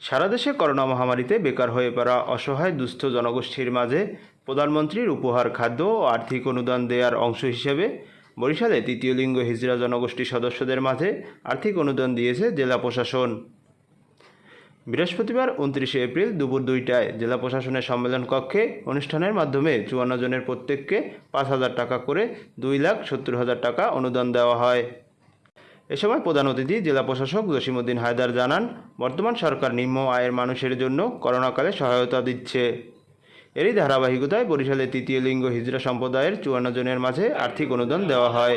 সারা দেশে করোনা মহামারীতে বেকার হয়ে পড়া অসহায় দুস্থ জনগোষ্ঠীর মাঝে প্রধানমন্ত্রীর উপহার, খাদ্য ও আর্থিক অনুদান দেওয়ার অংশ হিসেবে বরিশালে তৃতীয় লিঙ্গ হিজড়া জনগোষ্ঠীর সদস্যদের মাঝে আর্থিক অনুদান দিয়েছে জেলা প্রশাসন। বৃহস্পতিবার উনত্রিশে এপ্রিল দুপুর দুইটায় জেলা প্রশাসনের সম্মেলন কক্ষে অনুষ্ঠানের মাধ্যমে চুয়ান্ন জনের প্রত্যেককে পাঁচ হাজার টাকা করে দুই লাখ সত্তর হাজার টাকা অনুদান দেওয়া হয়। এ সময় প্রধান অতিথি জেলা প্রশাসক জসিমুদ্দিন হায়দার জানান, বর্তমান সরকার নিম্ন আয়ের মানুষের জন্য করোনাকালে সহায়তা দিচ্ছে। এরই ধারাবাহিকতায় বরিশালে তৃতীয় লিঙ্গ হিজড়া সম্প্রদায়ের চুয়ান্ন জনের মাঝে আর্থিক অনুদান দেওয়া হয়।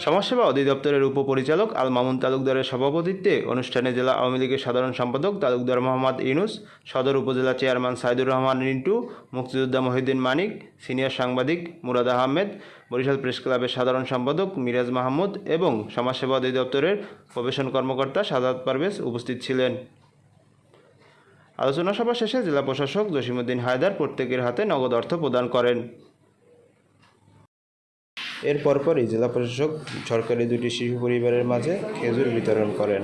সমাজসেবা অধিদপ্তরের উপপরিচালক আল মামুন তালুকদারের সভাপতিত্বে অনুষ্ঠানে জেলা আওয়ামী লীগের সাধারণ সম্পাদক তালুকদার মোহাম্মদ ইনুস সদর উপজেলা চেয়ারম্যান সাইদুর রহমান রিন্টু, মুক্তিযোদ্ধা মহিউদ্দিন মানিক, সিনিয়র সাংবাদিক মুরাদ আহমেদ, বরিশাল প্রেস ক্লাবের সাধারণ সম্পাদক মিরাজ মাহমুদ এবং সমাজসেবা অধিদপ্তরের প্রবেশন কর্মকর্তা সাদাত পারভেজ উপস্থিত ছিলেন। আলোচনা সভা শেষে জেলা প্রশাসক জসিমুদ্দিন হায়দার প্রত্যেকের হাতে নগদ অর্থ প্রদান করেন। এর পরপরই জেলা প্রশাসক সরকারি দুটি শিশু পরিবারের মাঝে খেজুর বিতরণ করেন